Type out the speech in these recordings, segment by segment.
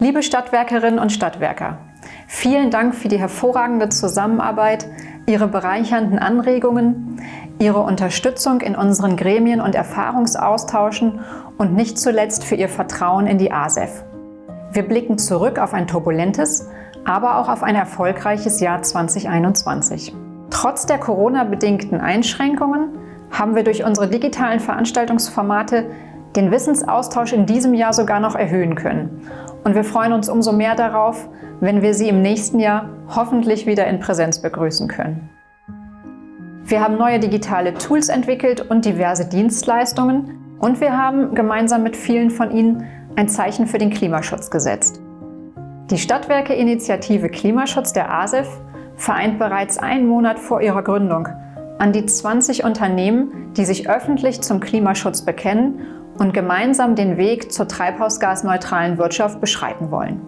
Liebe Stadtwerkerinnen und Stadtwerker, vielen Dank für die hervorragende Zusammenarbeit, Ihre bereichernden Anregungen, Ihre Unterstützung in unseren Gremien und Erfahrungsaustauschen und nicht zuletzt für Ihr Vertrauen in die ASEF. Wir blicken zurück auf ein turbulentes, aber auch auf ein erfolgreiches Jahr 2021. Trotz der Corona-bedingten Einschränkungen haben wir durch unsere digitalen Veranstaltungsformate den Wissensaustausch in diesem Jahr sogar noch erhöhen können. Und wir freuen uns umso mehr darauf, wenn wir Sie im nächsten Jahr hoffentlich wieder in Präsenz begrüßen können. Wir haben neue digitale Tools entwickelt und diverse Dienstleistungen und wir haben gemeinsam mit vielen von Ihnen ein Zeichen für den Klimaschutz gesetzt. Die Stadtwerke-Initiative Klimaschutz der ASEF vereint bereits einen Monat vor ihrer Gründung an die 20 Unternehmen, die sich öffentlich zum Klimaschutz bekennen und gemeinsam den Weg zur treibhausgasneutralen Wirtschaft beschreiten wollen.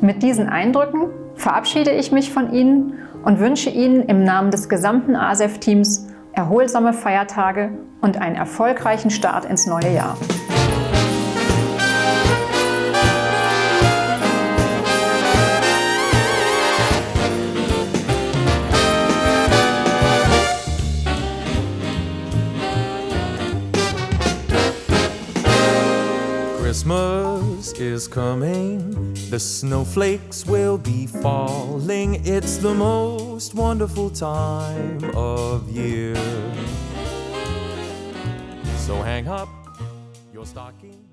Mit diesen Eindrücken verabschiede ich mich von Ihnen und wünsche Ihnen im Namen des gesamten ASEF-Teams erholsame Feiertage und einen erfolgreichen Start ins neue Jahr. Christmas is coming, the snowflakes will be falling. It's the most wonderful time of year. So hang up your stocking.